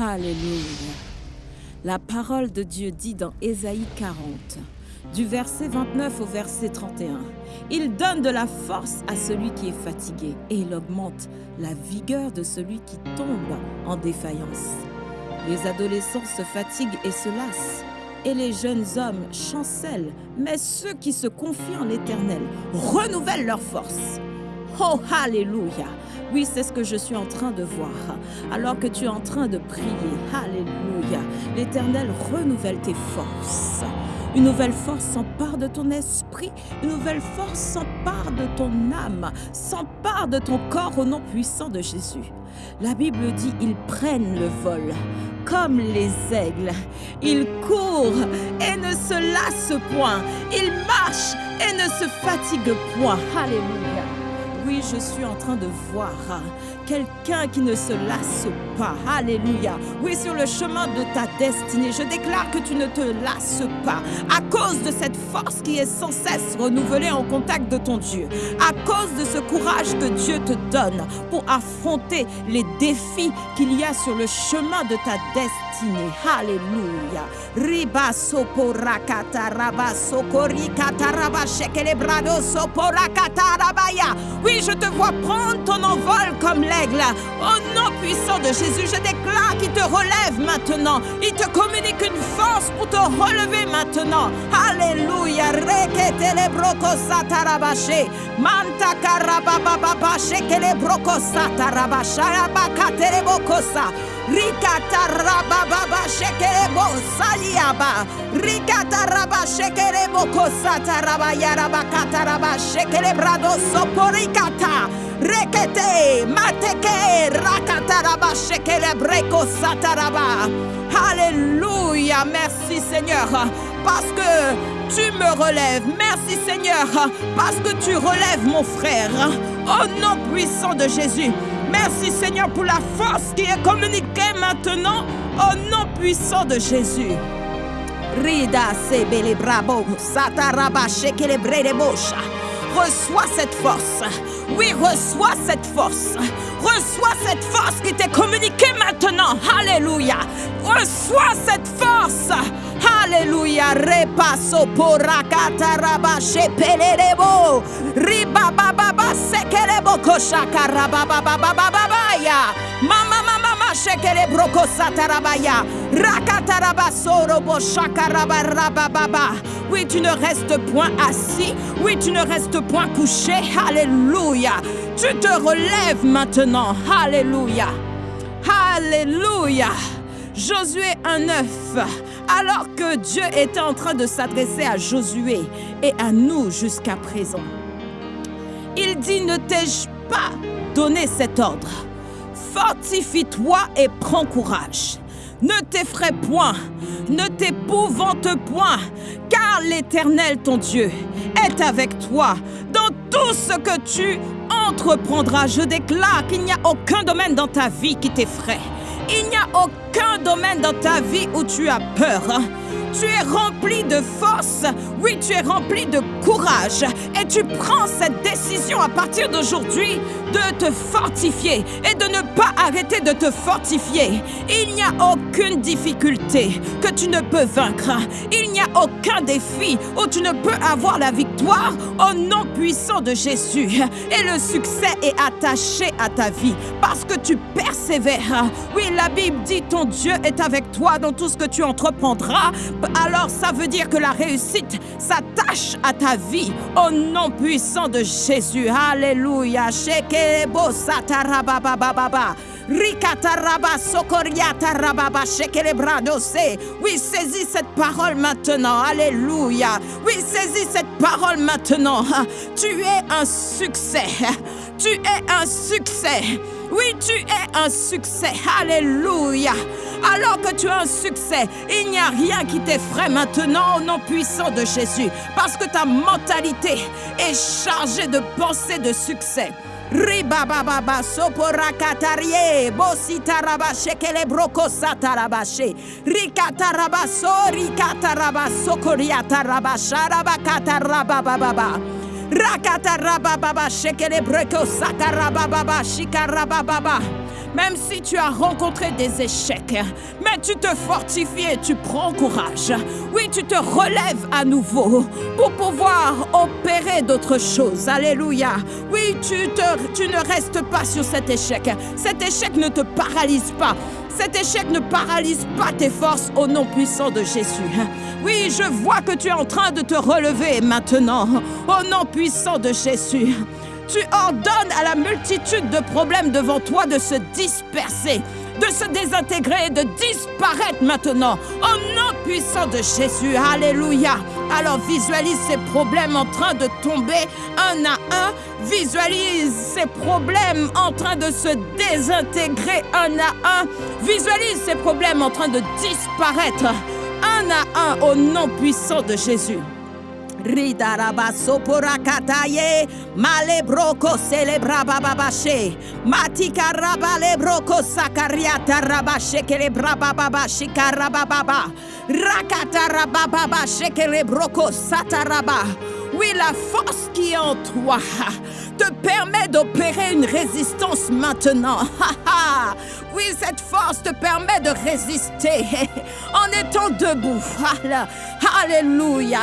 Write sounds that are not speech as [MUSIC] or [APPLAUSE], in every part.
Alléluia. La parole de Dieu dit dans Ésaïe 40, du verset 29 au verset 31, Il donne de la force à celui qui est fatigué et il augmente la vigueur de celui qui tombe en défaillance. Les adolescents se fatiguent et se lassent, et les jeunes hommes chancellent, mais ceux qui se confient en l'Éternel renouvellent leur force. Oh, Alléluia. Oui, c'est ce que je suis en train de voir. Alors que tu es en train de prier, Alléluia, l'Éternel renouvelle tes forces. Une nouvelle force s'empare de ton esprit, une nouvelle force s'empare de ton âme, s'empare de ton corps au nom puissant de Jésus. La Bible dit, ils prennent le vol comme les aigles. Ils courent et ne se lassent point. Ils marchent et ne se fatiguent point. Alléluia. Oui, je suis en train de voir quelqu'un qui ne se lasse pas. Alléluia. Oui, sur le chemin de ta destinée, je déclare que tu ne te lasses pas à cause de cette force qui est sans cesse renouvelée en contact de ton Dieu. À cause de ce courage que Dieu te donne pour affronter les défis qu'il y a sur le chemin de ta destinée. Alléluia. Riba soporakata raba sokorikata raba shekelebrado soporakata rabaya. Oui, je te vois prendre ton envol comme l'aigle. Au nom puissant de Jésus, je déclare qu'il te relève maintenant. Il te communique une force pour te relever maintenant. Alléluia. Reketele broko satarabashe. Manta karabababa shekele broko satarabasha. Rikata rabababa shekele bo saliaba. Rikata raba satarabaya rabakata raba shekele brado soporikata. Rekete, mateke, rakataraba, shekele, breko, sataraba. Alléluia, merci Seigneur, parce que tu me relèves. Merci Seigneur, parce que tu relèves mon frère. Au nom puissant de Jésus. Merci Seigneur pour la force qui est communiquée maintenant au nom puissant de Jésus. Rida sebele brabo, sataraba, shekele, brede, bosha. Reçois cette force. Oui, reçois cette force. Reçois cette force qui t'est communiquée maintenant. Alléluia. Reçois cette force. Alléluia. Repasso porakata raba shepelebo. Riba baba sekelebo koshaka raba baba baba ya. Mama mama mama shekele broko satarabaya. Rakataraba sorobo shakaraba raba baba. Oui, tu ne restes point assis. Oui, tu ne restes point couché. Alléluia. Tu te relèves maintenant. Alléluia. Alléluia. Josué 1.9. Alors que Dieu était en train de s'adresser à Josué et à nous jusqu'à présent, il dit, ne t'ai-je pas donné cet ordre? Fortifie-toi et prends courage. Ne t'effraie point, ne t'épouvante point, car l'Éternel ton Dieu est avec toi dans tout ce que tu entreprendras. Je déclare qu'il n'y a aucun domaine dans ta vie qui t'effraie. Il n'y a aucun domaine dans ta vie où tu as peur. Tu es rempli de force, oui, tu es rempli de courage et tu prends cette décision à partir d'aujourd'hui de te fortifier et de ne pas arrêter de te fortifier. Il n'y a aucune difficulté que tu ne peux vaincre. Il n'y a aucun défi où tu ne peux avoir la victoire au nom puissant de Jésus. Et le succès est attaché à ta vie parce que tu persévères. Oui, la Bible dit ton Dieu est avec toi dans tout ce que tu entreprendras alors ça veut dire que la réussite s'attache à ta vie au nom puissant de Jésus. Alléluia. Oui, saisis cette parole maintenant. Alléluia. Oui, saisis cette parole maintenant. Tu es un succès. Tu es un succès. Oui, tu es un succès. Alléluia. Alors que tu as un succès, il n'y a rien qui t'effraie maintenant au nom puissant de Jésus. Parce que ta mentalité est chargée de pensées de succès. Ribababa soporakatarie bositaraba shekele broko satarabashe rikataraba so rikataraba sokoriataraba sharabakatarabababa Rakatarababa même si tu as rencontré des échecs, mais tu te fortifies et tu prends courage. Oui, tu te relèves à nouveau pour pouvoir opérer d'autres choses. Alléluia. Oui, tu, te, tu ne restes pas sur cet échec. Cet échec ne te paralyse pas. Cet échec ne paralyse pas tes forces au nom puissant de Jésus. Oui, je vois que tu es en train de te relever maintenant au nom puissant de Jésus. Tu ordonnes à la multitude de problèmes devant toi de se disperser, de se désintégrer, de disparaître maintenant au nom puissant de Jésus. Alléluia. Alors visualise ces problèmes en train de tomber un à un. Visualise ces problèmes en train de se désintégrer un à un. Visualise ces problèmes en train de disparaître un à un au nom puissant de Jésus. Ridarabasoporakataye malebroko celebrababashe matika rabalebroko sakariata rabashekelebababashikarabababa rakata rabababashekelebroko sataraba la force qui est en toi te permet d'opérer une résistance maintenant. oui, cette force te permet de résister en étant debout. Alléluia.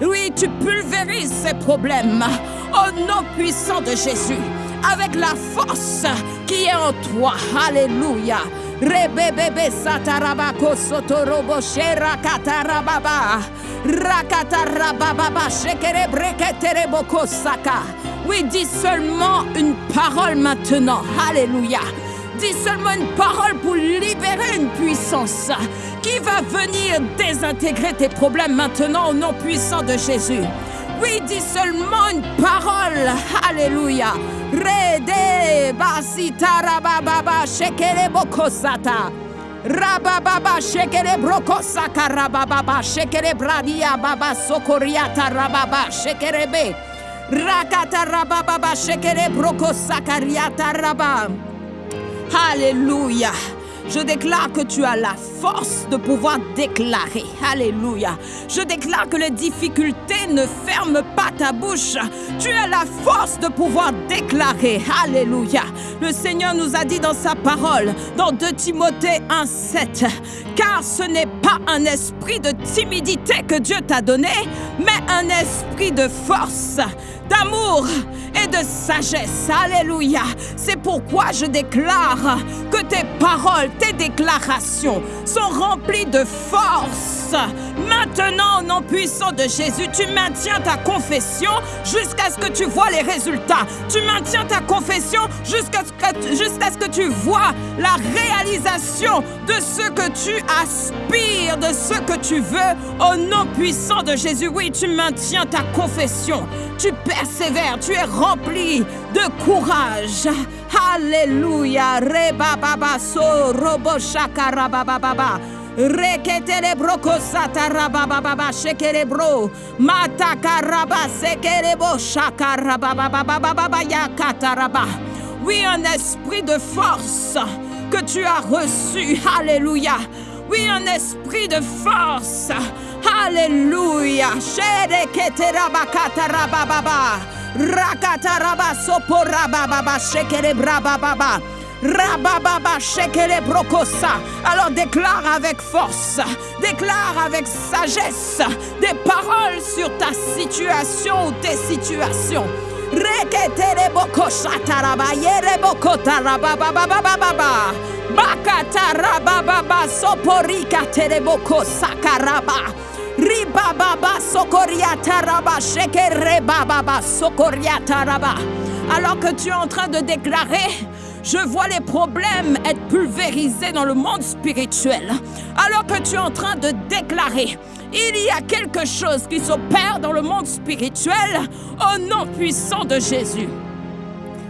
Oui, tu pulvérises ces problèmes au nom puissant de Jésus avec la force qui est en toi. Alléluia. Rebebebe satarabako sotorobo shera katarababa. Rakatarababa shekere breketere boko saka. Oui, dis seulement une parole maintenant. Alléluia. Dis seulement une parole pour libérer une puissance qui va venir désintégrer tes problèmes maintenant au nom puissant de Jésus. Oui, dis seulement une parole. Alléluia. Rede basita rababa shekere bokosata. Rababa shekere brokosaka rababa shekere bradia baba sokoriata rababa shekere be. Rakata rababa shekere brokosaka riata rabba. Je déclare que tu as la force de pouvoir déclarer. Alléluia. Je déclare que les difficultés ne ferment pas ta bouche. Tu as la force de pouvoir déclarer. Alléluia. Le Seigneur nous a dit dans sa parole, dans 2 Timothée 1,7, car ce n'est pas un esprit de timidité que Dieu t'a donné, mais un esprit de force, d'amour et de sagesse. Alléluia. C'est pourquoi je déclare que tes paroles, tes déclarations sont remplies de force. Maintenant, au nom puissant de Jésus, tu maintiens ta confession jusqu'à ce que tu vois les résultats. Tu maintiens ta confession jusqu'à ce, que, ce que tu vois la réalisation de ce que tu aspires, de ce que tu veux. Au nom puissant de Jésus, oui, tu maintiens ta confession. Tu persévères, tu es rempli de courage. Alléluia. Reba baba so robo shakara baba baba. Reketele broko sataraba baba shekere bro. Matakaraba sekerebo shakaraba baba baba yakataraba. Oui, un esprit de force que tu as reçu. Alléluia. Oui, un esprit de force. Alléluia. Shereketeraba kataraba baba. Rakataraba soporaba baba shekere braba baba. Rabababa. Alors déclare avec force, déclare avec sagesse des paroles sur ta situation ou tes situations. Alors que tu es en train de déclarer je vois les problèmes être pulvérisés dans le monde spirituel. Alors que tu es en train de déclarer, il y a quelque chose qui s'opère dans le monde spirituel au nom puissant de Jésus.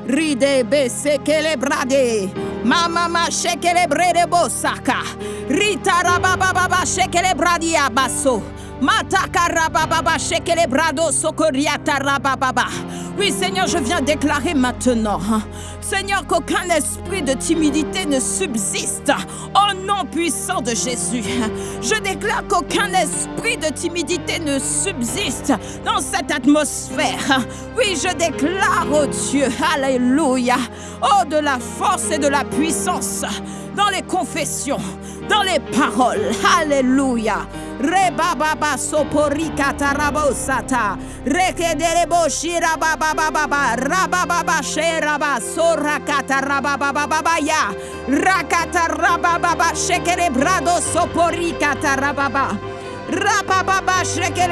Ride besekele brade, mama shekele brede bosaka, rita rababa shekele bradi Oui, Seigneur, je viens déclarer maintenant, hein, Seigneur, qu'aucun esprit de timidité ne subsiste au nom puissant de Jésus. Je déclare qu'aucun esprit de timidité ne subsiste dans cette atmosphère. Oui, je déclare, oh Dieu, Alléluia, oh de la force et de la puissance dans les confessions, dans les paroles. Alléluia. Rebababa soporika tarabosata. Rekedebo shirabababa. Rabababa sheraba sorakata rabababa ya. Rakata rabababa shekerebrado soporika tarababa. Rabababa sheke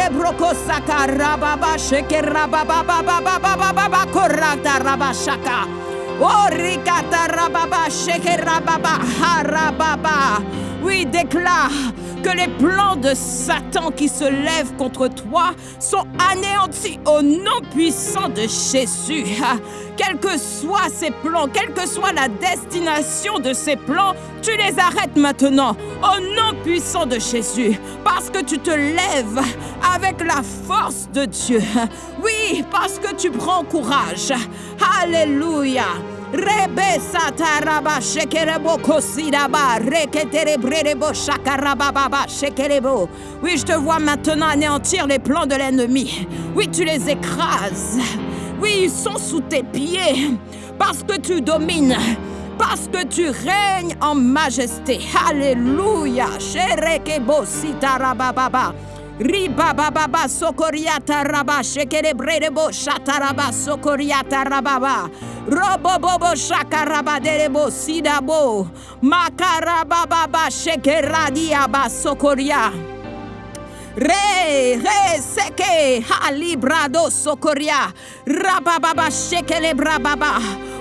rabababa bababa korata rabashaka. Oh rikata rababa sheke rababa harababa. Oui, déclare que les plans de Satan qui se lèvent contre toi sont anéantis au nom puissant de Jésus. Quels que soient ces plans, quelle que soit la destination de ces plans, tu les arrêtes maintenant au nom puissant de Jésus. Parce que tu te lèves avec la force de Dieu. Oui, parce que tu prends courage. Alléluia. Rebe sataraba shekerebo kosiraba reketerebrebo shakarababa shekerebo. Oui, je te vois maintenant anéantir les plans de l'ennemi. Oui, tu les écrases. Oui, ils sont sous tes pieds parce que tu domines. Parce que tu règnes en majesté. Alléluia. Sherekebo sitarababa. Riba baba sokoriata raba shekerebrebo shataraba sokoriata rababa. Robo bobo shaka shakaraba derebo sidabo. Makaraba baba shekeradiaba sokoria. Re, re, seke, ha, librado, socoria, rabababa, shekele, brababa.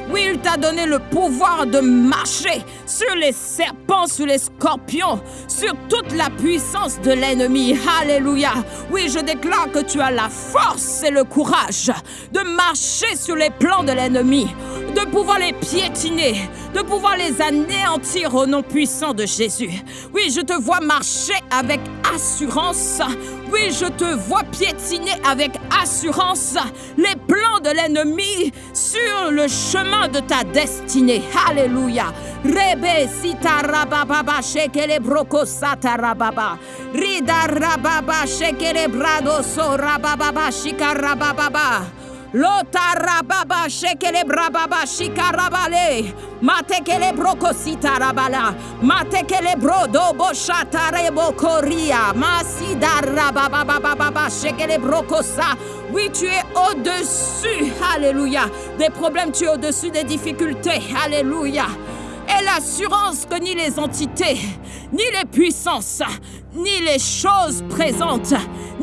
Oui, il t'a donné le pouvoir de marcher sur les serpents, sur les scorpions, sur toute la puissance de l'ennemi. Alléluia. Oui, je déclare que tu as la force et le courage de marcher sur les plans de l'ennemi, de pouvoir les piétiner, de pouvoir les anéantir au nom puissant de Jésus. Oui, je te vois marcher avec assurance. Oui, je te vois piétiner avec assurance les plans de l'ennemi sur le chemin de ta destinée. Alléluia. Rebe shekele broko shekele brado shika rababa. Lota rababa shekele brababa shika rabale. Matekele broko sita rabala. Matekele brodo bo shatare bo koria. Masida rababa baba shekele broko sa. Oui, tu es au-dessus. Alléluia. Des problèmes, tu es au-dessus des difficultés. Alléluia et l'assurance que ni les entités, ni les puissances, ni les choses présentes,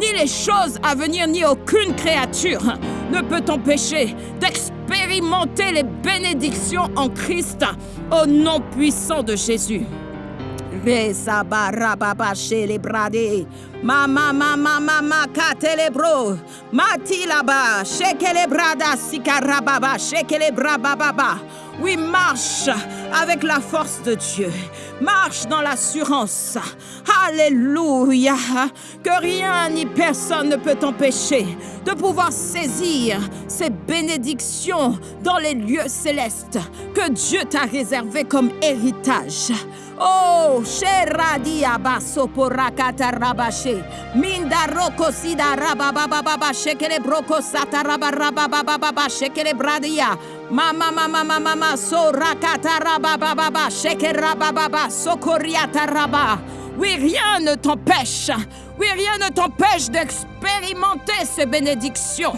ni les choses à venir, ni aucune créature ne peut t'empêcher d'expérimenter les bénédictions en Christ au nom puissant de Jésus. Oui, marche avec la force de Dieu. Marche dans l'assurance. Alléluia. Que rien ni personne ne peut t'empêcher de pouvoir saisir ces bénédictions dans les lieux célestes que Dieu t'a réservés comme héritage. Oh, Sheradia baso porakata rabashe. Minda roko sida rabababa shekele broko sata rabababa shekele bradia. Mama mama mama so rakata rabababa shekele rabababa. Oui, rien ne t'empêche. Oui, rien ne t'empêche d'expérimenter ces bénédictions.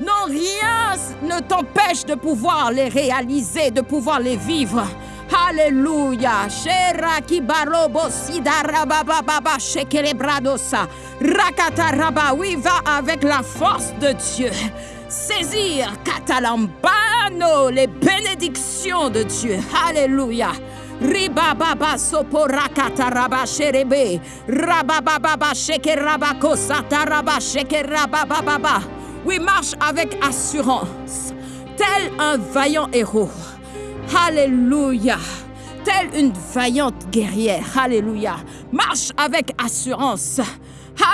Non, rien ne t'empêche de pouvoir les réaliser, de pouvoir les vivre. Alléluia. Sheraki barobo sidarababa shekelebradosa. Rakataraba. Oui, va avec la force de Dieu. Saisir katalambano les bénédictions de Dieu. Alléluia. Ribababa soporakata raba sherebe. Rabababa shekerabako sataraba shekerabababa. Oui, marche avec assurance, tel un vaillant héros. Alléluia. Telle une vaillante guerrière. Alléluia. Marche avec assurance.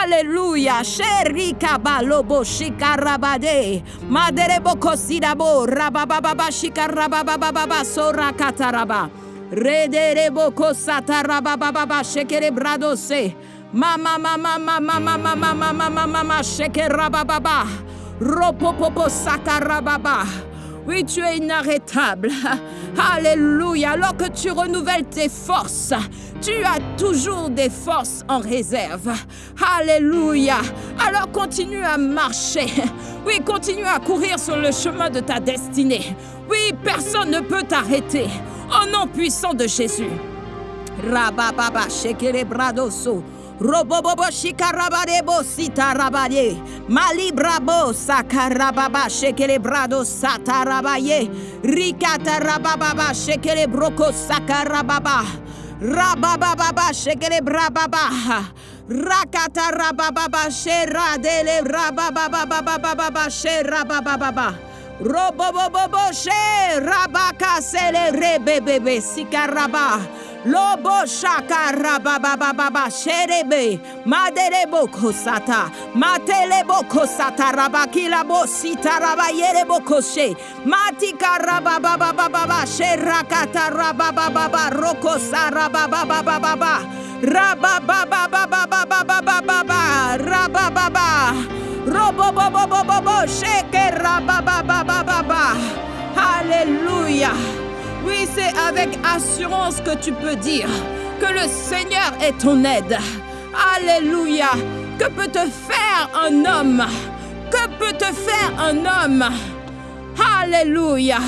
Alléluia. Sherika balobo shikarabade. Maderebo kosidabo. Rabababa shikarabababa sorakataraba. Rederebo kosatarabababa shekere bradose. Mama mama mama mama mama mama mama sakarababa. Oui, tu es inarrêtable. [LAUGHS] Alléluia. Alors que tu renouvelles tes forces, tu as toujours des forces en réserve. Alléluia. Alors continue à marcher. [LAUGHS] Oui, continue à courir sur le chemin de ta destinée. Oui, personne ne peut t'arrêter. Au nom puissant de Jésus. Rabababa, bradoso. Robobobo shikarabadebo sitarabade. Malibrabo sakarababa shekele brado satarabaye. Rikata rabababa shekele broko sakarababa. Rabababa shekele brababa. Rakata rabababa sheradele rabababa sherabababa. Robobobobo she rabaka sele rebebebe sikaraba. Lobo shaka rabababa sherebe. Maderebo kosata. Matelebo kosata rabakila bo sita rabayerebo koshe. Matika rabababa sherakata rabababa rokosa rabababa. Rabababa rabababa. Alléluia. Oui, c'est avec assurance que tu peux dire que le Seigneur est ton aide. Alléluia. Que peut te faire un homme Que peut te faire un homme Alléluia.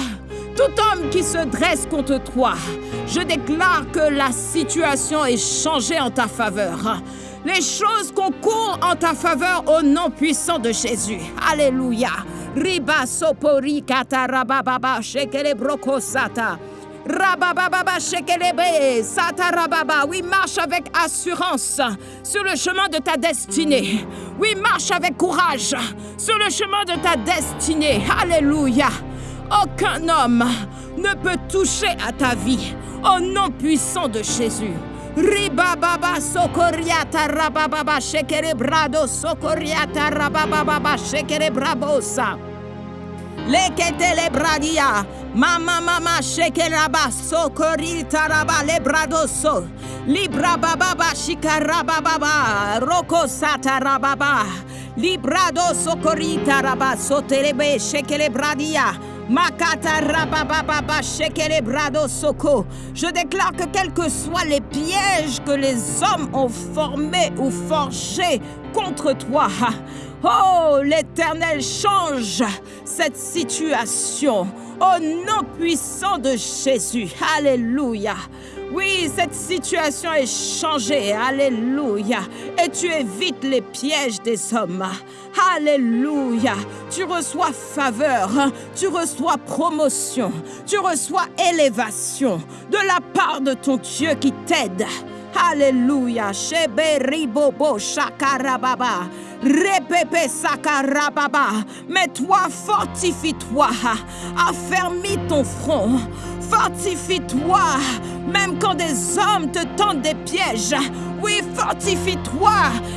Tout homme qui se dresse contre toi, je déclare que la situation est changée en ta faveur. Les choses concourent en ta faveur au nom puissant de Jésus. Alléluia. Riba sopori katarababa shekele broko sata. Rabababa shekelebe sata rababa. Oui, marche avec assurance sur le chemin de ta destinée. Oui, marche avec courage sur le chemin de ta destinée. Alléluia. Aucun homme ne peut toucher à ta vie au nom puissant de Jésus. Ribababa sokoriata rabababa shekere brado sokoriata rabababa shekere brabosa. Leketele bradia. Mama mama shekeraba sokorita raba le bradoso. Libra bababa shikarababa roko sata rababa. Librado sokorita raba soterebe shekele bradia. Je déclare que quels que soient les pièges que les hommes ont formés ou forgés contre toi, [LAUGHS] oh l'Éternel change cette situation au nom puissant de Jésus. Alléluia. Oui, cette situation est changée. Alléluia. Et tu évites les pièges des hommes. Alléluia. Tu reçois faveur. Tu reçois promotion. Tu reçois élévation de la part de ton Dieu qui t'aide. Alléluia. Shebe ribobo shakarababa. Repepe sakarababa. Mais toi, fortifie-toi. Affermis ton front. Fortifie-toi. Même quand des hommes te tendent des pièges. Oui, fortifie-toi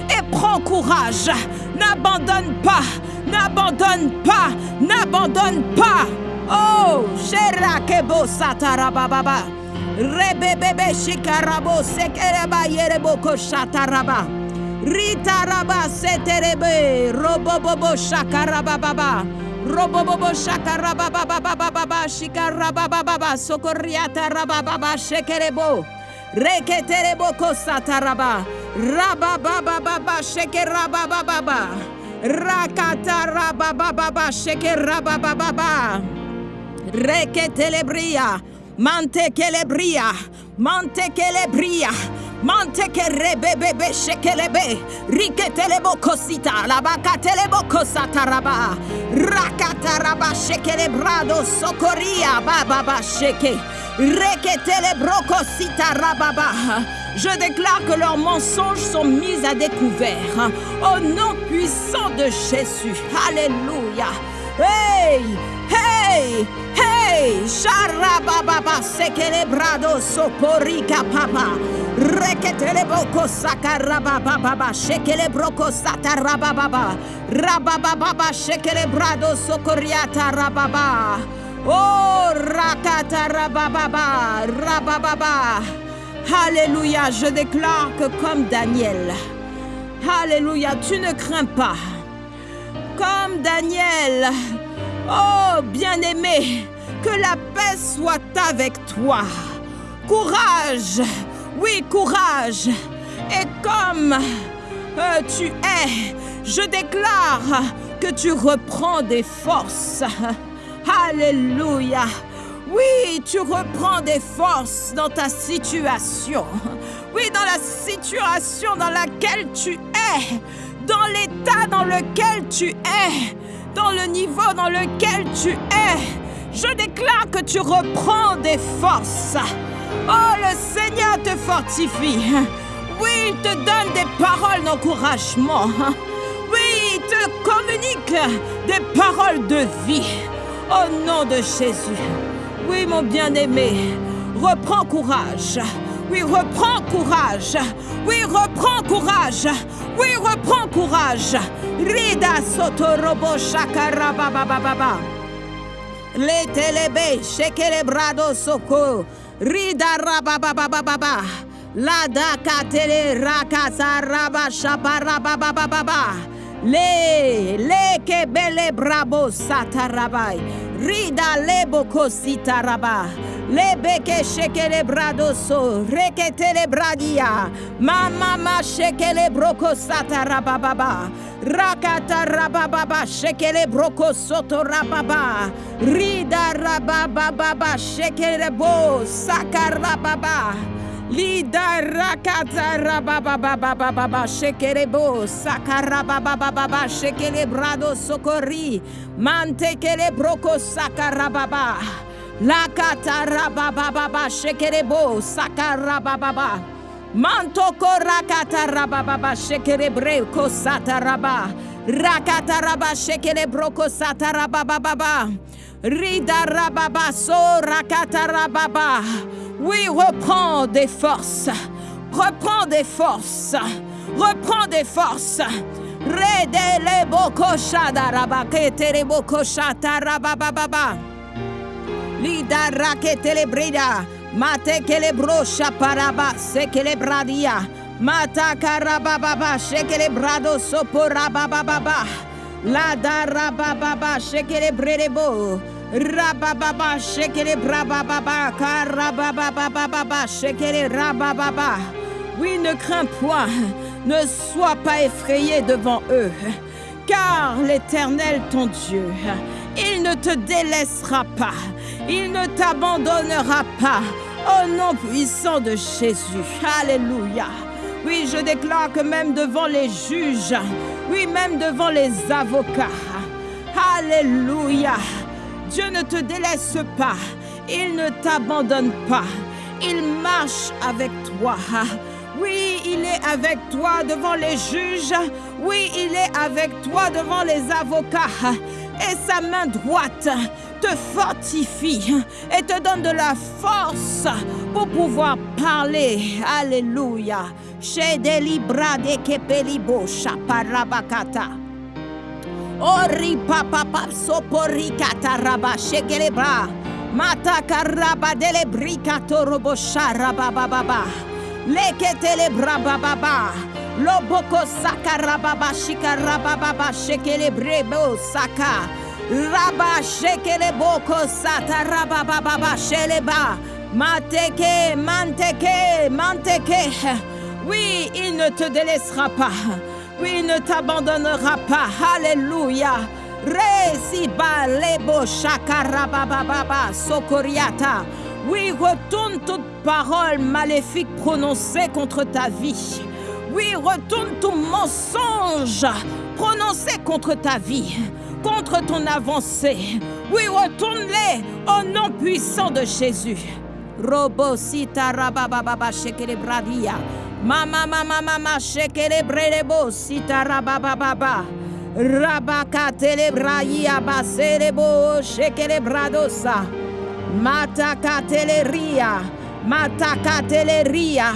et prends courage. N'abandonne pas. N'abandonne pas. N'abandonne pas. Oh, Sherakebo satarababa. Rebebebe shikarabo sekereba yereboko shataraba. Ritaraba seterebe robobobo shakarababa. Robobobo shakarababa shikarababa sokoriata rababa shekerebo. Reketerebo kosataraba. Rabababa shekerababa. Rakata rabababa shekerababa. Reketelebria. Mante kelebria, mante kelebria, mante kerebebebe shekelebe, riketelebo kosita, labakatelebo kosataraba, rakataraba shekelebrado sokoria bababa sheke, reketelebro kosita rababa. Je déclare que leurs mensonges sont mis à découvert au nom puissant de Jésus. Alléluia. Hey, hey, hey. Hey, Sharababa, Sekelebrado, Soporika Papa. Reketele boko sakaraba baba shekele broko sataraba baba rababa baba shekele brado sokoriata rababa oh rakata rababa rababa Alléluia, je déclare que comme Daniel, Alléluia, tu ne crains pas. Comme Daniel, oh bien-aimé, que la paix soit avec toi. Courage, oui, courage. Et comme euh, tu es, je déclare que tu reprends des forces. Alléluia. Oui, tu reprends des forces dans ta situation. Oui, dans la situation dans laquelle tu es. Dans l'état dans lequel tu es. Dans le niveau dans lequel tu es. Je déclare que tu reprends des forces. Oh, le Seigneur te fortifie. Oui, il te donne des paroles d'encouragement. Oui, il te communique des paroles de vie. Au nom de Jésus. Oui, mon bien-aimé, reprends courage. Oui, reprends courage. Oui, reprends courage. Oui, reprends courage. Rida sotorobo shakarabababa. Le telebe shekele brado soko. Rida rababababa. La daka tele rakasa raba shaparabababa. Le, le kebele brabo satarabai. Rida lebo. Lebeke shekele bradoso. Reketele bradia. Mama ma shekele broko satarababa. Rakata rabababa shekele broko soto rababa. Rida rabababa shekele bo sakarababa. Lida rakata rabababababa shekerebo shekele brado sokori mantekele broko sakarababa lakata rabababa shekerebo sakarababa mantoko rakata rabababa shekerebre ko sataraba rakata raba shekele broko satarabababa rida rababa so rakata rababa oui, reprends des forces. Reprends des forces. Reprends des forces. Redele boko shadaraba ketere boko shatarabababa. Lida raketele brida. Mate kele brosha paraba sekele bradia. Mata karabababa shekele brado soporabababa. La darabababa shekele bredebo. Rabababa, shekele brabababa, karababababa, shekele rabababa. Oui, ne crains point, ne sois pas effrayé devant eux, car l'Éternel ton Dieu, il ne te délaissera pas, il ne t'abandonnera pas, au nom puissant de Jésus. Alléluia. Oui, je déclare que même devant les juges, oui, même devant les avocats, Alléluia. Dieu ne te délaisse pas, il ne t'abandonne pas, il marche avec toi. Oui, il est avec toi devant les juges, oui, il est avec toi devant les avocats, et sa main droite te fortifie et te donne de la force pour pouvoir parler. Alléluia. Ori papa pap sopori kataraba shegelebra. Mata karaba delebrika torobo sharaba baba. Leketele braba baba. Loboko sakarababa shikarababa shekelebrebo saka. Raba shekeleboko satarababa sheleba. Mateke, manteke, manteke. Oui, il ne te délaissera pas. Oui, il ne t'abandonnera pas. Alléluia. Resiba lebo shakarabababa sokoriata. Oui, retourne toute parole maléfique prononcée contre ta vie. Oui, retourne tout mensonge prononcé contre ta vie, contre ton avancée. Oui, retourne-les au nom puissant de Jésus. Robo sita rabababa shekele bradia. Mama mama mama shekele brelebo sita rabababa. Rabaka telebraia baselebo shekele bradosa. Matakateleria. Matakateleria.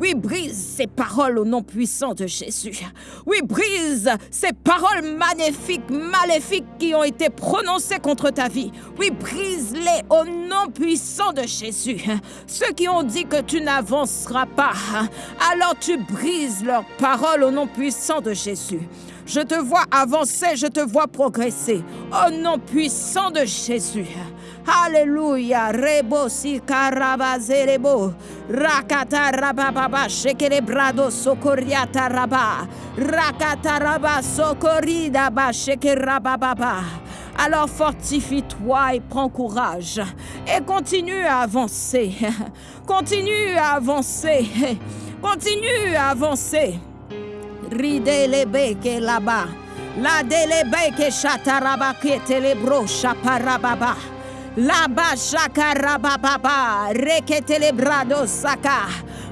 Oui, brise ces paroles au nom puissant de Jésus. Oui, brise ces paroles magnifiques, maléfiques qui ont été prononcées contre ta vie. Oui, brise-les au nom puissant de Jésus. Ceux qui ont dit que tu n'avanceras pas, alors tu brises leurs paroles au nom puissant de Jésus. Je te vois avancer, je te vois progresser. Au nom puissant de Jésus. Alléluia. Rebo si karabazerebo. Rakata rabababa. Shekere brado sokoriata raba. Rakata raba sokorida ba rabababa. Alors fortifie-toi et prends courage. Et continue à avancer. [LAUGHS] Continue à avancer. [LAUGHS] Continue à avancer. Ride le beke là-bas. La delebeke chataraba. La-bas chakarababa. Rekete saka.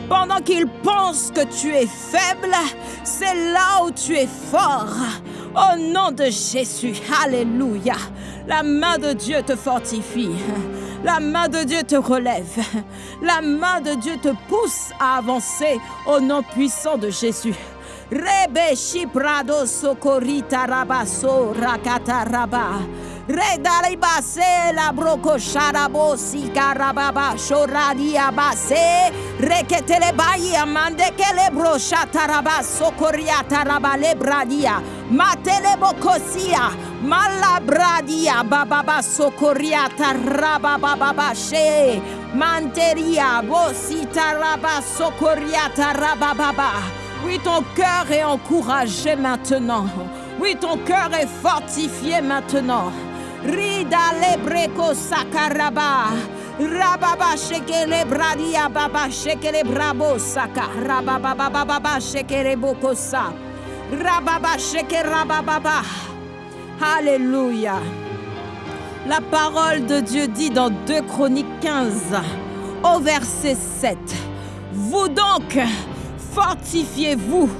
Pendant qu'ils pensent que tu es faible, c'est là où tu es fort. Au nom de Jésus, Alléluia. La main de Dieu te fortifie. La main de Dieu te relève. La main de Dieu te pousse à avancer au nom puissant de Jésus. Rebe shiprado socorita rabaso rakata raba. Redaribase la broco sharabo sikarababa shoradia base. Reketele bayi amande kele bro shataraba sokoriata raba lebradia. Matele bokosia. Malabradia bababa sokoriata rababa she. Manteria bosita raba sokoriata rababa. Oui, ton cœur est encouragé maintenant. Oui, ton cœur est fortifié maintenant. Rida lebreko sakaraba. Rababa shekele bradia baba shekele brabo saka. Rababa baba baba shekele bokosa. Rababa shekele rababa. Alléluia. La parole de Dieu dit dans 2 Chroniques 15 au verset 7. Vous donc, fortifiez-vous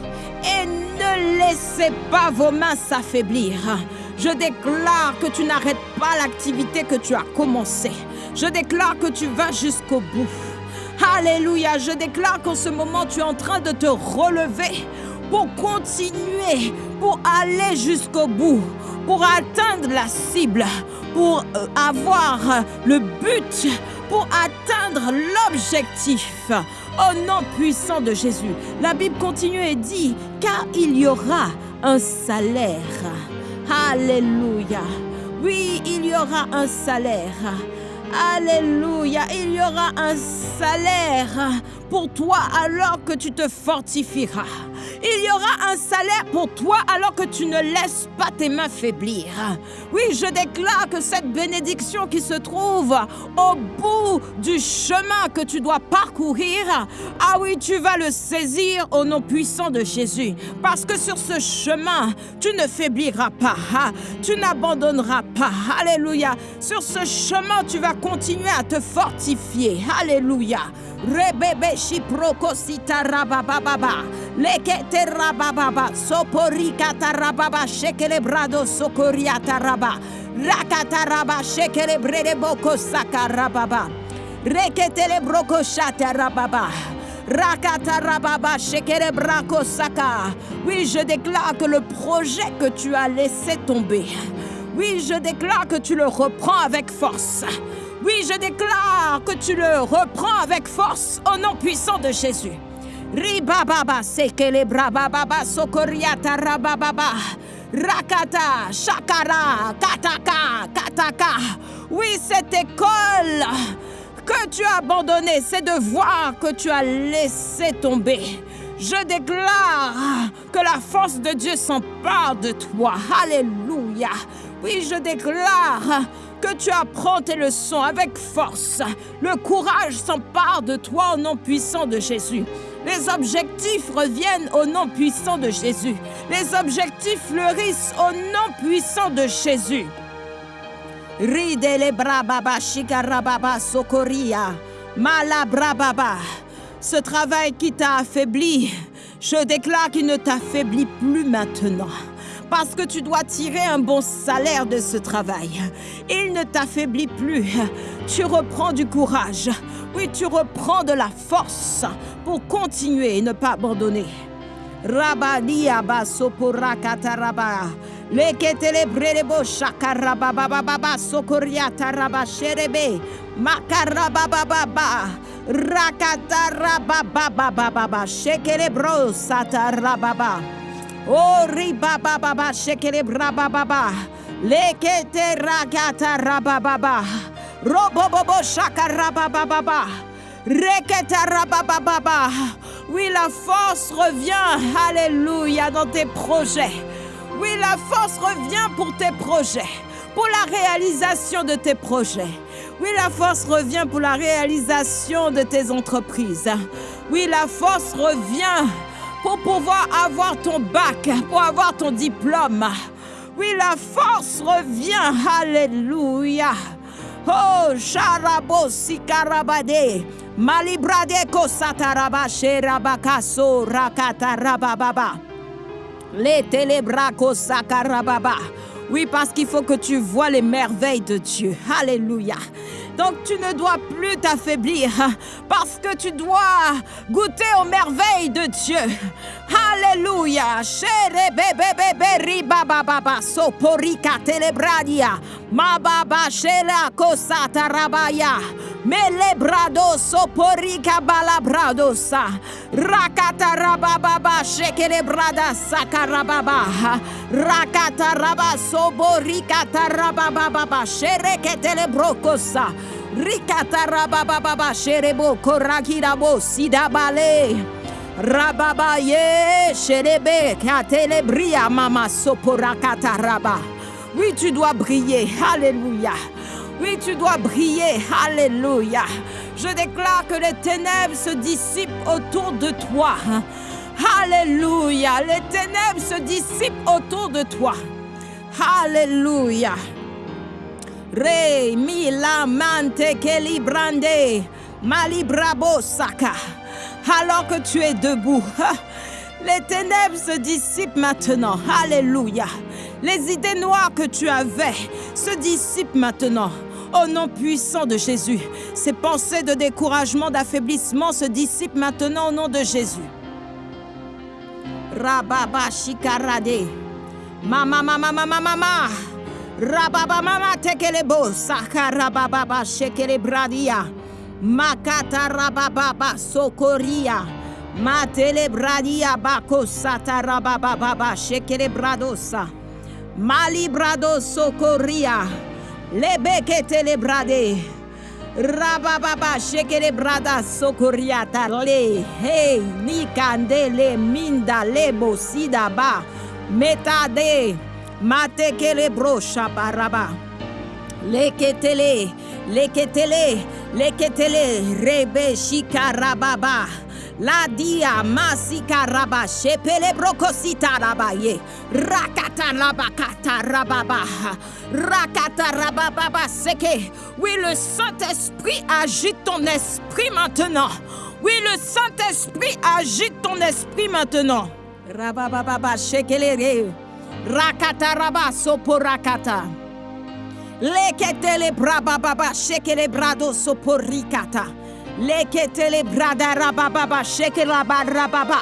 et ne laissez pas vos mains s'affaiblir. Je déclare que tu n'arrêtes pas l'activité que tu as commencée. Je déclare que tu vas jusqu'au bout. Alléluia, je déclare qu'en ce moment tu es en train de te relever pour continuer, pour aller jusqu'au bout, pour atteindre la cible, pour euh, avoir le but, pour atteindre l'objectif. Au nom puissant de Jésus. La Bible continue et dit, car il y aura un salaire. Alléluia. Oui, il y aura un salaire. Alléluia. Il y aura un salaire pour toi alors que tu te fortifieras. Il y aura un salaire pour toi alors que tu ne laisses pas tes mains faiblir. Oui, je déclare que cette bénédiction qui se trouve au bout du chemin que tu dois parcourir, ah oui, tu vas le saisir au nom puissant de Jésus. Parce que sur ce chemin, tu ne faibliras pas. Tu n'abandonneras pas. Alléluia. Sur ce chemin, tu vas continuer à te fortifier. Alléluia. Rebebe shiprokosita rabababa. Lekete rabababa. Soporikata rababa. Shekele brado sokoriata raba. Rakata raba. Shekele brede boko saka rababa. Reketele broko shata rababa. Rakata rababa. Shekele brako saka. Oui, je déclare que le projet que tu as laissé tomber. Oui, je déclare que tu le reprends avec force. Oui, je déclare que tu le reprends avec force au nom puissant de Jésus. Ribababa. Rakata, shakara, kataka, kataka. Oui, cette école que tu as abandonnée, c'est de voir que tu as laissé tomber. Je déclare que la force de Dieu s'empare de toi. Alléluia. Oui, je déclare que tu apprends tes leçons avec force. Le courage s'empare de toi au nom puissant de Jésus. Les objectifs reviennent au nom puissant de Jésus. Les objectifs fleurissent au nom puissant de Jésus. Sokoria. Malabrababa. Ce travail qui t'a affaibli, je déclare qu'il ne t'affaiblit plus maintenant parce que tu dois tirer un bon salaire de ce travail. Il ne t'affaiblit plus. Tu reprends du courage. Oui, tu reprends de la force pour continuer et ne pas abandonner. Rabadia basopora kataraba. Leketele brelebo shakaraba baba baba sokoria taraba sherebe. Makaraba baba baba. Rakataraba baba baba baba. Shekele bro satarababa. Oh riba baba baba shekele braba baba. Lekete rakata rababa. Robobobo shakaraba baba. Reketa rababa. Oui, la force revient, alléluia, dans tes projets. Oui, la force revient pour tes projets, pour la réalisation de tes projets. Oui, la force revient pour la réalisation de tes entreprises. Oui, la force revient pour pouvoir avoir ton bac, pour avoir ton diplôme. Oui, la force revient, alléluia. Oh, Sharabo Sikarabade. Malibrade Kosataraba Sherabakaso Rakatarababa. Les télébracos sakarababa. Oui, parce qu'il faut que tu vois les merveilles de Dieu. Alléluia. Donc tu ne dois plus t'affaiblir parce que tu dois goûter aux merveilles de Dieu. Alléluia. Chere bebe bebe riba baba soporika telebradia. Mababa shela kosata rabaya. Melebrado soporika balabradosa. Rakata rababa shekelebrada sakarababa. Rakata raba soborika tarababa shereketele brokosa. Rikata rababa sherebo korakirabo sidabale. Rababa ye sherebe katelebria mama soporakata raba. Oui, tu dois briller. Alléluia. Oui, tu dois briller. Alléluia. Je déclare que les ténèbres se dissipent autour de toi. Alléluia. Les ténèbres se dissipent autour de toi. Alléluia. Re mi la mante librande malibrabo saka. Alors que tu es debout, [LAUGHS] les ténèbres se dissipent maintenant. Alléluia. Les idées noires que tu avais se dissipent maintenant. Au nom puissant de Jésus, ces pensées de découragement, d'affaiblissement se dissipent maintenant au nom de Jésus. Shikarade. Mama mama mama mama. Tekelebo. Makata rababa sokoria. Matele bradia bako sata rababa shekele bradosa. Malibrado sokoria. Lebeke telebrade. Rabababa shekele brada sokoria tale. Hey, nikandele minda lebo sida ba. Metade. Matekele brocha baraba. Leketele. Leketele. Leketele. Rebe shikarababa. La dia masika raba shepele brokosita rabaye. Rakata rabakata rababa. Rakata rabababa seke. Oui, le Saint-Esprit agite ton esprit maintenant. Oui, le Saint-Esprit agite ton esprit maintenant. Rabababa shekelere. Rakata raba soporakata. Leketele brababa shekele brado soporikata. Leketele brada rabababa shekele rababa.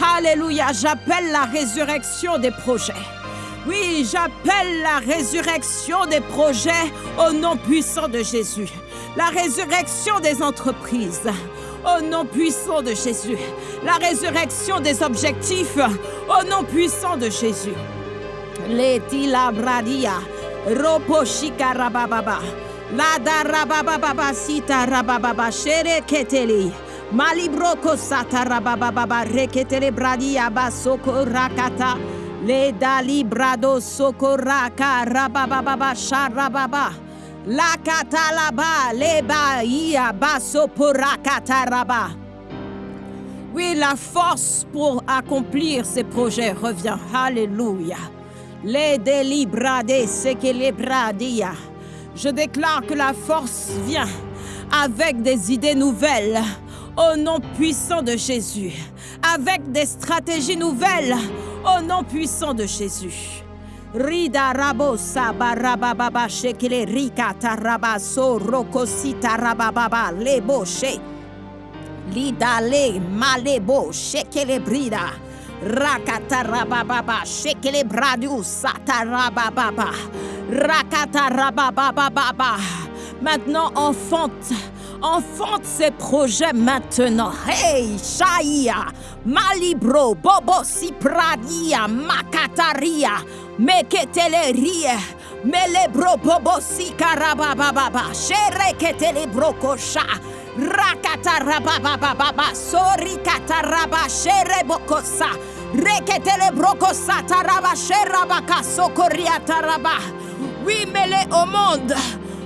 Alléluia, j'appelle la résurrection des projets. Oui, j'appelle la résurrection des projets au nom puissant de Jésus. La résurrection des entreprises au nom puissant de Jésus. La résurrection des objectifs au nom puissant de Jésus. Letila bradia, roposhika rabababa, lada rabababa sita rabababa shere keteli. Malibroko sata rabababa reketele bradia basoko rakata. Le dalibrado sokoraka rabababa sharababa. La katalaba leba ia baso raba. Oui, la force pour accomplir ces projets revient. Alléluia. Les délibradés, c'est. Je déclare que la force vient avec des idées nouvelles au nom puissant de Jésus, avec des stratégies nouvelles Au nom puissant de Jésus. Rida rabo sabarababa shekele rika taraba so rokosita rababa lebo she. Lidale malebo shekele brida. Rakata rababa shekele bradu satarababa. Rakata rababa. Maintenant enfante enfante ses projets maintenant. Hey, Shaia, Malibro, Bobo Sipradia, Makataria, Meketeleria, Melebro Bobo Sikarabababa, Shereketele Kosha. Rakata rabababa, sori kataraba, shere bokosa, reketele brokosa, taraba, sherabaka, sokoria taraba. Oui, mêlé au monde.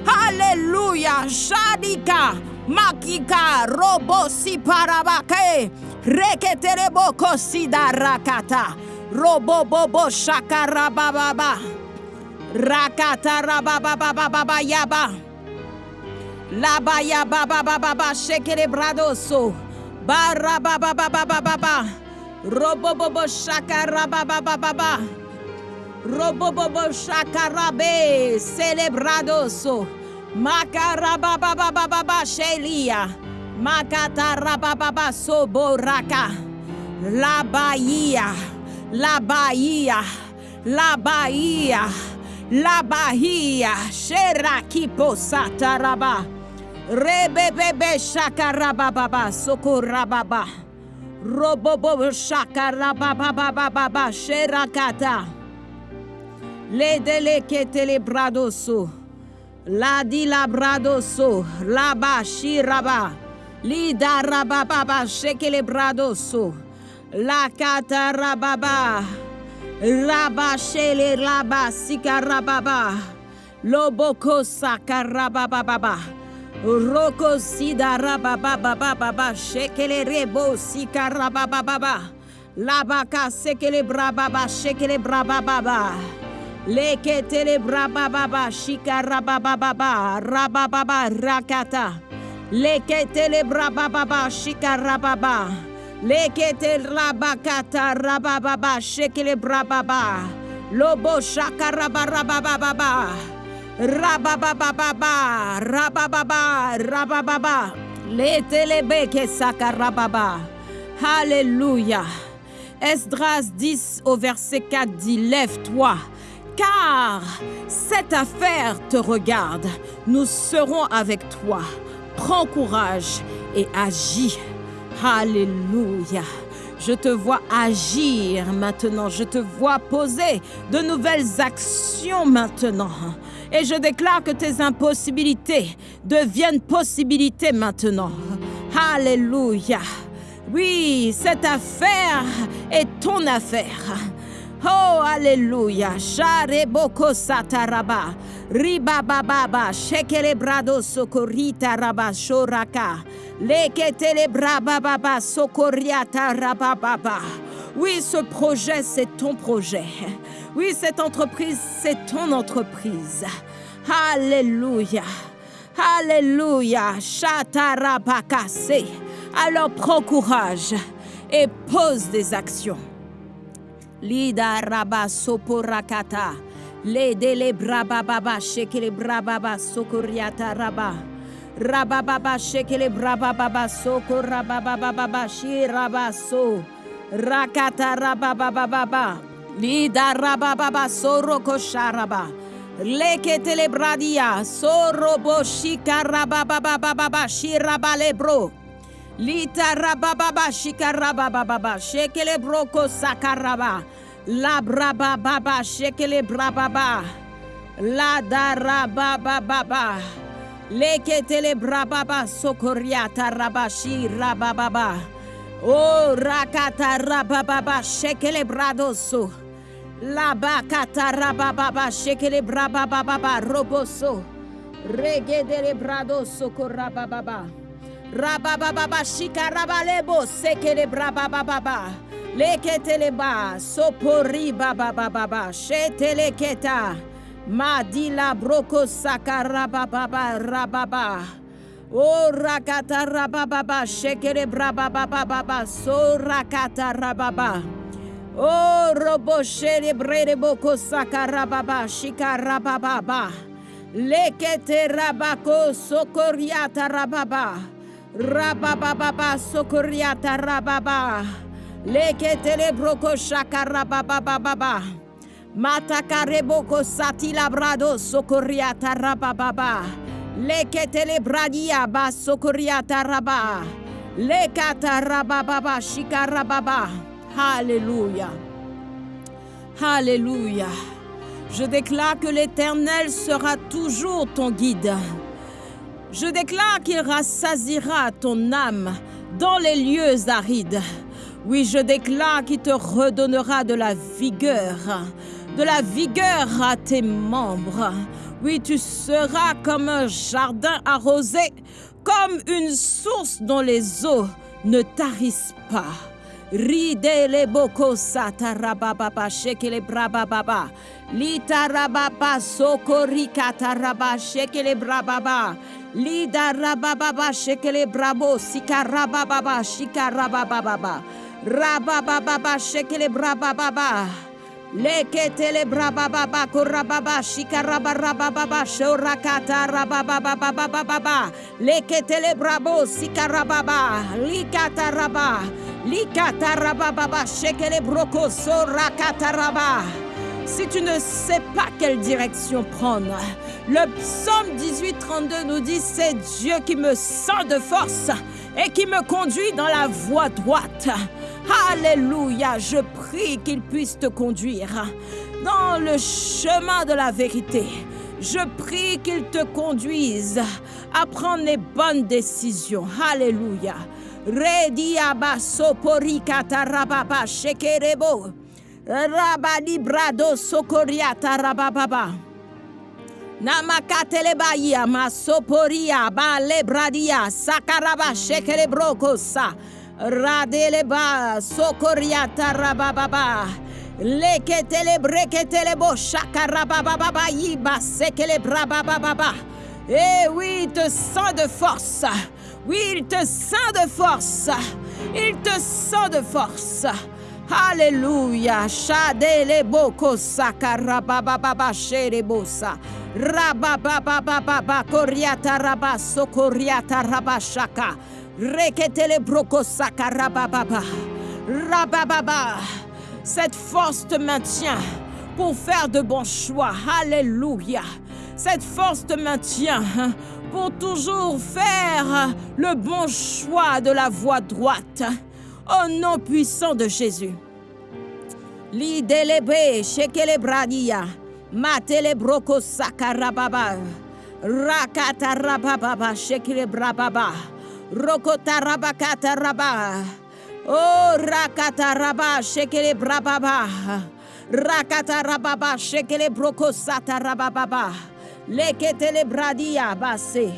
Alléluia. Shadika. Makika. Robo si parabake. Reketere boko sida rakata. Robo bobo shakarababa. Rakata rabababa yaba. La baya ba ba ba ba ba shekere bradoso. Ba ra ba ba ba ba ba ba ba. Robo bo bo shakara ba ba ba ba ba. Robo bo bo shakara be celebradoso. Makara ba ba ba ba ba ba shelia. Makata ra ba ba ba soboraka. La bahia. La bahia. La bahia. La bahia. Sherakipo sataraba. Rebebebe shakarabababa sokorababa. Robobobo shakarababababa sherakata. Ledele ketele bradoso. La di la bradoso. Laba shiraba. Lida rababa shekele bradoso. La kata rababa. Raba shele raba sikarababa. Loboko sakarabababa. Roko sida rabababa shekele rebo sikarabababa. Labaka sekele brababa shekele brababa. Leke tele brababa shika rabababa rabababa rakata. Leke tele brababa shika rababa. Rabakata rabababa shekele brababa. Lobo shaka rabarabababa. Rabababa rabababa rabababa. Le telebeke saka rababa. Alléluia. Esdras 10 au verset 4 dit Lève-toi car cette affaire te regarde. Nous serons avec toi. Prends courage et agis. Alléluia. Je te vois agir maintenant. Je te vois poser de nouvelles actions maintenant. Et je déclare que tes impossibilités deviennent possibilités maintenant. Alléluia. Oui, cette affaire est ton affaire. Oh, alléluia. Share boko sataraba. Riba bababa. Shekele brado sokorita raba shoraka. Leketele braba baba sokoriata raba baba. Oui, ce projet, c'est ton projet. Oui, cette entreprise, c'est ton entreprise. Alléluia. Alléluia. Chatarabakase. Alors prends courage et pose des actions. Lida raba soporakata. Ledele brababa shekele brababa sokoriata raba. Rabababa shekele brababa sokorabababa shiraba so. Rakata rabababa. Lida rabababa soroko sharaba. Leketele bradia sorobo shika rabababa shiraba lebro. Lita rabababa shikarabababa shekele broko sakaraba la brabababa shekele brababa la darabababa leketele brababa sokoriata rabashi rabababa o rakata rabababa shekele bradoso la bakata rabababa shekele brabababa roboso regedele bradoso korabababa Rabababa shikarabalebo sekele brabababa. Leketeleba sopori babababa sheteleketa. Madila broko sakarabababa rababa. O rakata rabababa shekele brabababa so rakata rababa. Oh, robo chélébré de boko sakarababa, shikarababa. Lekete rabako sokoriata rababa. Rabababa sokoriata rababa. Lekete le broko shakarababa. Matakarebo sati labrado sokoriata rababa. Lekete le bradia ba sokoriata rababa. Lekata rababa shikarababa. Alléluia. Alléluia. Je déclare que l'Éternel sera toujours ton guide. Je déclare qu'il rassasira ton âme dans les lieux arides. Oui, je déclare qu'il te redonnera de la vigueur, de la vigueur à tes membres. Oui, tu seras comme un jardin arrosé, comme une source dont les eaux ne tarissent pas. Ride le boko satarababa shekele brababa. Litarababa sokori kataraba shekele brababa. Lidarababa shekele brabo sikarababa shikarababa. Rabababa shekele brababa. Leketele brababa korababa shikarabarababa shorakata rabababa leketele brabo sikarababa likataraba likatarababa shekele broko sorakataraba si tu ne sais pas quelle direction prendre, le psaume 18-32 nous dit c'est Dieu qui me sent de force et qui me conduit dans la voie droite. Alléluia, je prie qu'il puisse te conduire dans le chemin de la vérité. Je prie qu'il te conduise à prendre les bonnes décisions. Alléluia. Rediaba soporikata rababa shekerebo. Rabadi brado sokoriata rabababa. Namakatelebaya masoporia ba lebradia sakaraba shekele brokosa. Radeleba sokoriata rabababa. Leketele breketele bo shakarabababa yiba sekele brabababa. Eh oui, il te sent de force. Oui, il te sent de force. Il te sent de force. Alléluia. Shadele boko sakarabababa sherebosa. Rabababababa koriata raba sokoriata raba shaka. Reketele broko sakarabababa. Rabababa. Cette force te maintient pour faire de bons choix. Alléluia. Cette force te maintient pour toujours faire le bon choix de la voie droite. Au nom puissant de Jésus. Lidelebe shekele bradia. Matele broko sakarababa. Rakata rababa shekele brababa. Rokota rabakata raba. Oh rakata raba shekele brababa. Rakata rababa shekele broko sata rababa. Leketele bradia base.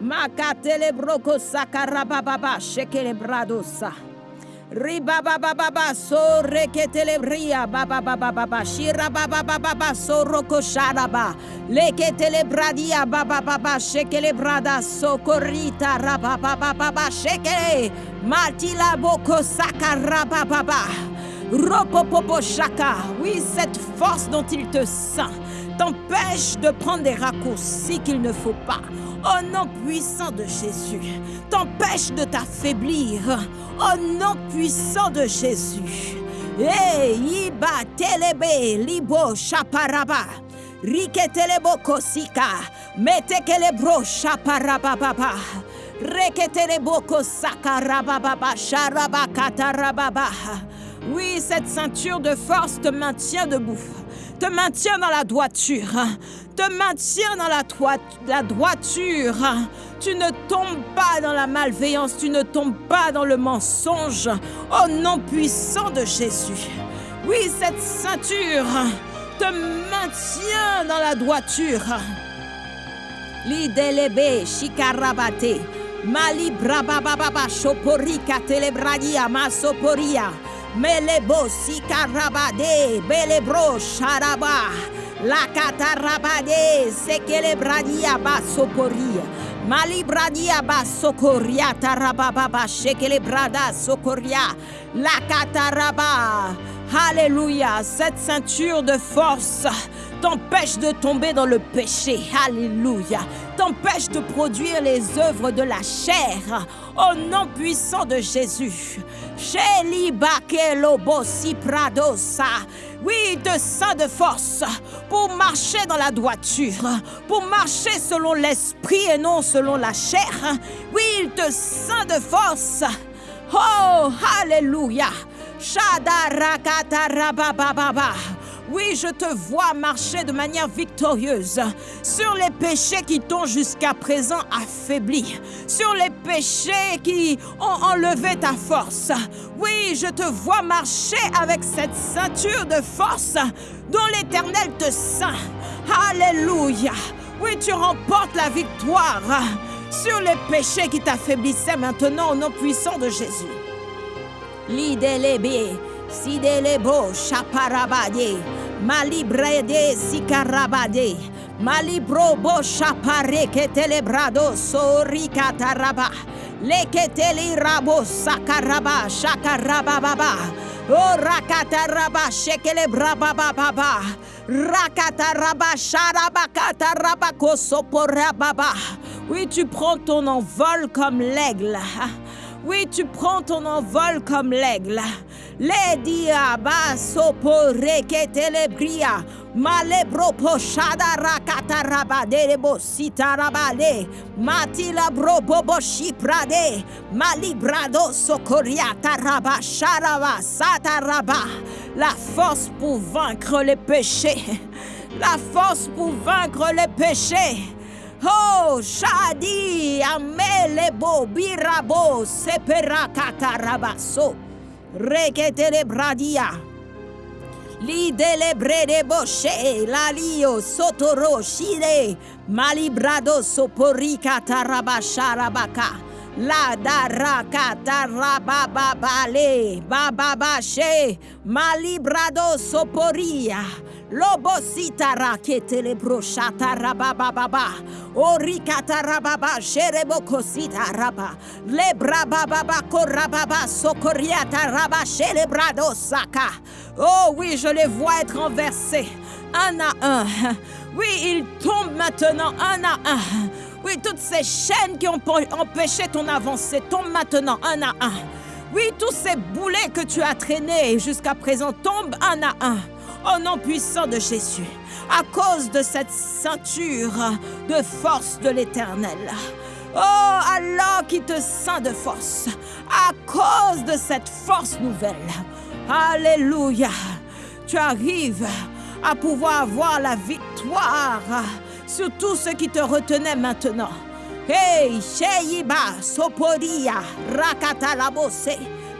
Makatele broko sakarababa shekele bradosa. Riba baba baba so reketele bria baba baba baba shira baba baba baba so roko sharaba leketele bradia baba baba shekele brada so korita raba baba baba shekele matila boko sakara baba baba ropopopo shaka oui cette force dont il te sent t'empêche de prendre des raccourcis qu'il ne faut pas. Au nom puissant de Jésus, t'empêche de t'affaiblir. Au nom puissant de Jésus. Hey, Iba telebe libo chaparaba. Riketelebo kosika. Metekelebro chaparababa. Reketelebo kosaka rababa. Sharabakata rababa. Oui, cette ceinture de force te maintient debout te maintient dans la droiture, te maintient dans la, la, droiture. Tu ne tombes pas dans la malveillance, tu ne tombes pas dans le mensonge. Au nom puissant de Jésus. Oui, cette ceinture te maintient dans la droiture. Lidelebe shikarabate. Mali brabababa shoporika telebradia masoporia. Melebo sikarabade, belebro sharaba, la katarabade, sekelebradia basokoria, malibradia basokoria tarababa, shekelebrada sokoria, la kataraba, Alléluia. Cette ceinture de force t'empêche de tomber dans le péché. Alléluia. T'empêche de produire les œuvres de la chair. Au nom puissant de Jésus. Oui, te ceint de force pour marcher dans la droiture, pour marcher selon l'esprit et non selon la chair. Oui, te ceint de force. Oh, Alléluia. Shadarakata oui, je te vois marcher de manière victorieuse sur les péchés qui t'ont jusqu'à présent affaibli, sur les péchés qui ont enlevé ta force. Oui, je te vois marcher avec cette ceinture de force dont l'Éternel te ceint. Alléluia. Oui, tu remportes la victoire sur les péchés qui t'affaiblissaient maintenant au nom puissant de Jésus. L'idélébé, sidelebo, chaparabade, malibrede, sikarabade, malibro bo chapare que telebrado, sorikataraba, leketeli rabo, sakaraba, shakarababa, oh rakataraba, shekele brababa, rakataraba, sharabakataraba, kosoporababa. Oui, tu prends ton envol comme l'aigle. Oui, tu prends ton envol comme l'aigle. Les diaba sopore que telebria. Malebro pochada rakata rabade bo sitarabade. Matila bro bobo shiprade. Malibrado sokoriata raba sharaba sataraba. La force pour vaincre les péchés. La force pour vaincre les péchés. Oh, Shadi, Amelebo, Birabo, Sepera Katarabaso, Reketele Bradia, Lidele Brede Boshe, Lalio, Sotoro, Shide, Malibrado, Soporika Tarabasharabaka. La daraka tarabababale, bababashe, malibrado soporia. Lobosita rakete le brochata rabababa. Orikata rababa sherebokosita raba. Le brabababa korababa sokoriata raba celebrado saka. Oh oui, je les vois être renversés un à un. Oui, ils tombent maintenant un à un. Oui, toutes ces chaînes qui ont empêché ton avancée tombent maintenant un à un. Oui, tous ces boulets que tu as traînés jusqu'à présent tombent un à un. Au nom puissant de Jésus, à cause de cette ceinture de force de l'Éternel. Oh, Allah qui te ceint de force, à cause de cette force nouvelle. Alléluia. Tu arrives à pouvoir avoir la victoire sur tout ce qui te retenait maintenant. Hey, Sheiba, Soporia, Rakatalabose,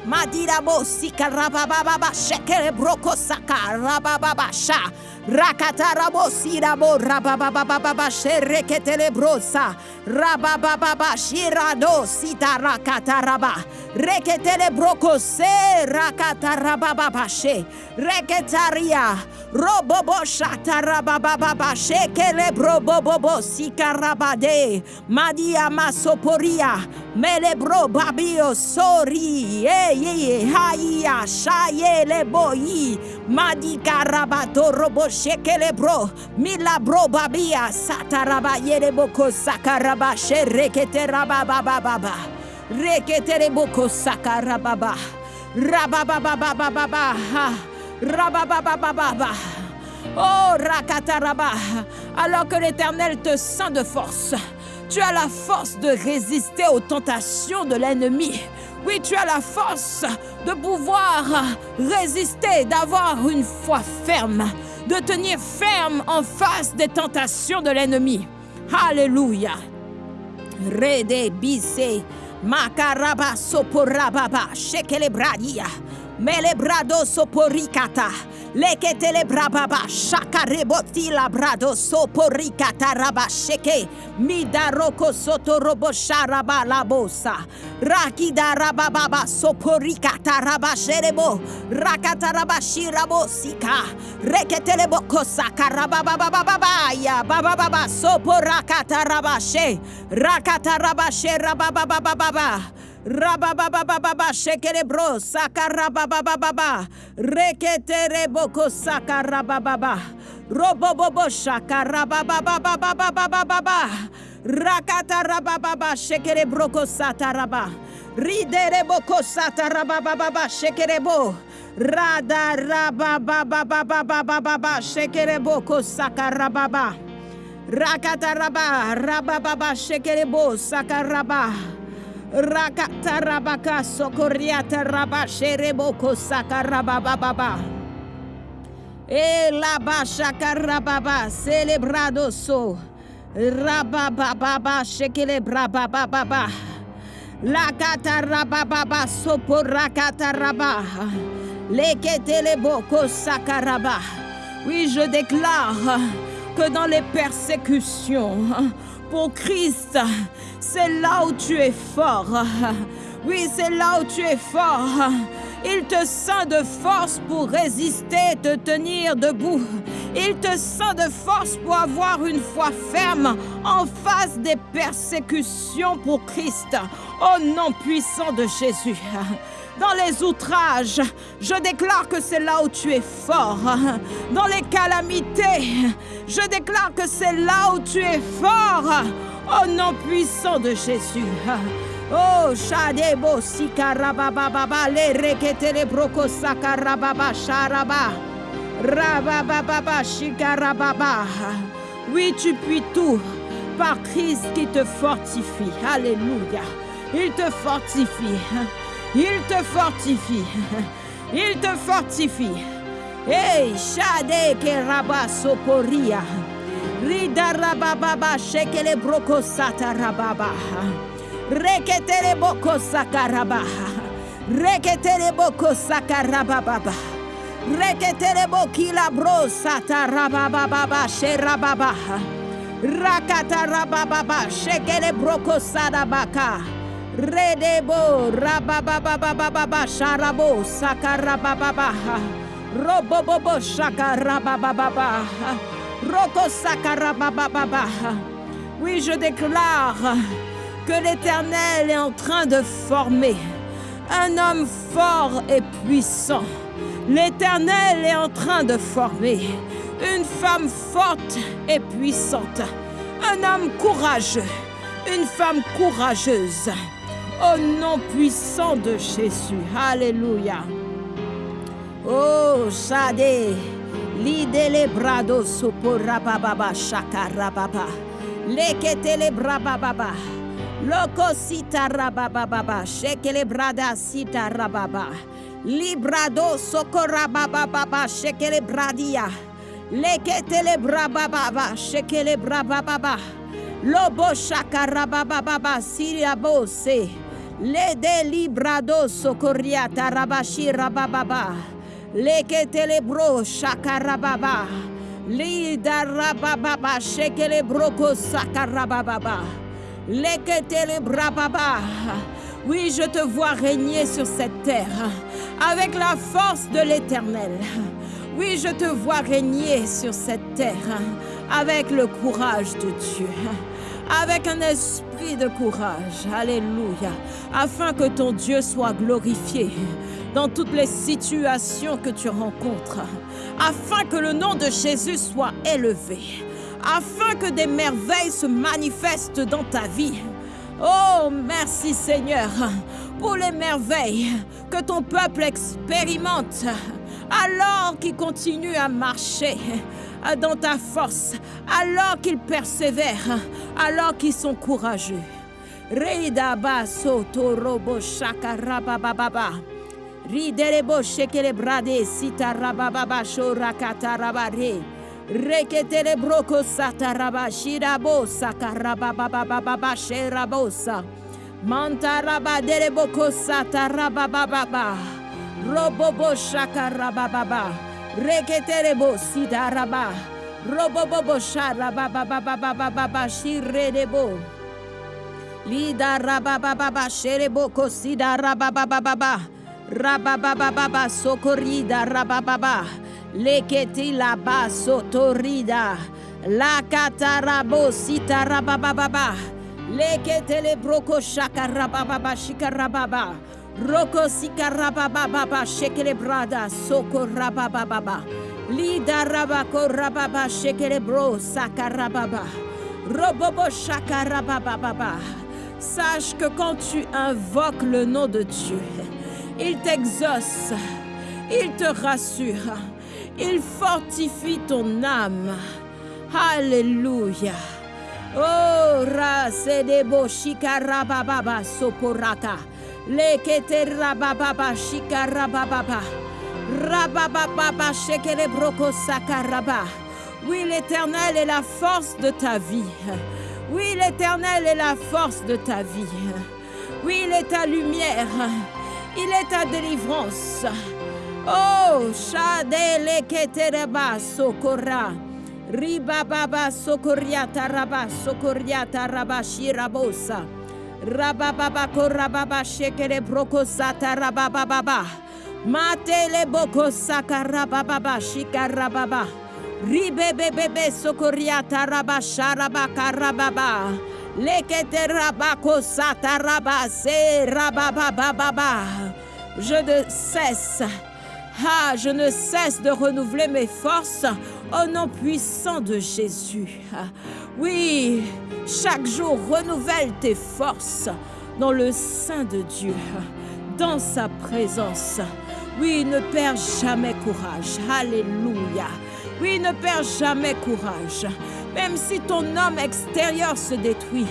Madirabo, Sikarabababa, Shekere Broko Saka, Rabababa, Sha, Rakatarabo, Sirabo, Rabababa, Shereketele Brosa, Rabababa, Shirado, Sita Rakataraba, Reketele Broko Se, Rakatarababa, She, Reketaria, Robobo Shatarababa, Shekele Brobobo, Sikarabade, Madia Masoporia, Melebro Babio, Sori, Eye, Haya, Shaye, Leboyi, Madika Rabato, Robo Shekele Bro, Milabro Babia, Sataraba, Yereboko, Sakaraba, Sherekete Rababa, Rekete Boko, Sakarababa, Rabababa, Rabababa. Oh, Rakataraba, alors que l'Éternel te ceint de force, tu as la force de résister aux tentations de l'ennemi. Oui, tu as la force de pouvoir résister, d'avoir une foi ferme, de tenir ferme en face des tentations de l'ennemi. Alléluia. Rede bise, makaraba soporababa, shekelebradia, melebrado soporikata. Leketele brababa shaka reboti la brado soporikata raba sheke midaroko soto robo sharaba la bosa rakida rababa soporikata raba sherebo rakata raba shirabo sika reketele boko saka rababa baba ya baba baba soporakata raba she rakata raba she rababa baba baba Rabababababa, shekelebro, sakarababababa. Reketere boko sakarabababa. Robobobo shakarabababababababa. Rakata rabababa, shekerebroko sataraba. Ridere boko satarabababa, shekerebo. Rada rabababababababa, shekerebo ko sakarababa. Rakataraba, rabababa, shekerebo, sakaraba. Rakatarabaka, sokoriata, raba, shereboko, sakarabababa. E la shakarababa, celebrado so. Rabababa, shekelebrabababa. La katarababa, soporakata Leketeleboko, sakaraba. Oui, je déclare que dans les persécutions, pour Christ, c'est là où tu es fort. [LAUGHS] Oui, c'est là où tu es fort. Il te sent de force pour résister, te tenir debout. Il te sent de force pour avoir une foi ferme en face des persécutions pour Christ. Au nom puissant de Jésus [LAUGHS] dans les outrages. Je déclare que c'est là où tu es fort. [LAUGHS] Dans les calamités, je déclare que c'est là où tu es fort. Au nom puissant de Jésus. Oh, Shadebo Sikarabababa, le reketele broko sakarababa sharaba. Rabababa shikarababa. Oui, tu puis tout par Christ qui te fortifie. Alléluia. Il te fortifie. Il te fortifie. Il te fortifie. Hey, Shade Keraba Sokoria. Rida Rabababa Shekele Broko Sata Rababa. Reketele Boko Sakaraba. Reketele Boko Sakarababa. Reketele Bokila Bro Sata Rabababa Sherababa. Rakata Rabababa Shekele Broko Sadabaka. Redebo rabababababa sharabo sakarabababa robobobo sakarabababa Oui, je déclare que l'Éternel est en train de former un homme fort et puissant. L'Éternel est en train de former une femme forte et puissante, un homme courageux, une femme courageuse. Au nom puissant de Jésus. Alléluia. Oh, Shade. Lidele brado soporababa shakarababa. Leketele brababa. Loko sita rabababa. Shekele brada sita rababa. Librado sokorababa. Shekele bradia. Leketele brababa. Shekele brababa. Lobo shakarababa. Siriabose. Le delibrado socorriata rabashi rabababa. Leke telebro shakarababa. Lida rabababa shekele broko sakarababa. Leke telebrababa. Oui, je te vois régner sur cette terre avec la force de l'éternel. Oui, je te vois régner sur cette terre avec le courage de Dieu avec un esprit de courage. Alléluia. Afin que ton Dieu soit glorifié dans toutes les situations que tu rencontres. Afin que le nom de Jésus soit élevé. Afin que des merveilles se manifestent dans ta vie. Oh, merci Seigneur pour les merveilles que ton peuple expérimente alors qu'il continue à marcher dans ta force, alors qu'ils persévèrent, alors qu'ils sont courageux. Reidaba soto robo shaka rabababa. Riderebo shekele brade sita rabababa shorakata rabare. Reketele broko sata rabashirabo sakarabababa sherabosa. Manta rabaderebo sata rabababa. Robobo shaka rabababa. Reketerebo sidaraba. Robobobo sharababababababa shiredebo. Lida rabababa sherebo kosida rabababa. Rabababa socorrida rabababa. Leketi laba sotorida. La katarabo sita rabababa. Leketele broko shakarababa shikarababa. Roko sikarababa shekele brada soko rababa. Lida rabako rababa shekele bro sakarababa. Robobo shakarababa. Sache que quand tu invoques le nom de Dieu, il t'exauce, il te rassure, il fortifie ton âme. Alléluia. Oh, rasedebo shikarababa soporaka. Lekete rababa shikarababa. Rabababa shekele broko sakaraba. Oui, l'Éternel est la force de ta vie. Oui, l'Éternel est la force de ta vie. Oui, il est ta lumière. Il est ta délivrance. Oh, Shadele Ketereba Sokora. Ribababa Sokoriata Raba Sokoriata Raba Shirabosa. Rabababa Korababa Shekere Broko Sata Rabababa. Matele Boko Sakarababa Shikarababa. Ribebebebe Sokoriata Raba Sharaba Karababa. Je ne cesse, ah, je ne cesse de renouveler mes forces au nom puissant de Jésus. Oui, chaque jour renouvelle tes forces dans le sein de Dieu, dans sa présence. Oui, ne perds jamais courage. Alléluia. Oui, ne perds jamais courage. Même si ton homme extérieur se détruit,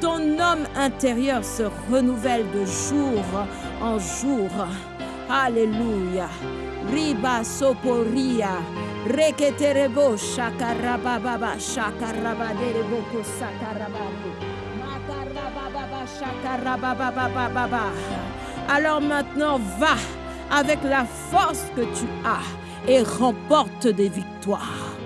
ton homme intérieur se renouvelle de jour en jour. Alléluia. Riba soporia. Reketerebo shakarababa shakarababa. Alors maintenant, va avec la force que tu as et remporte des victoires.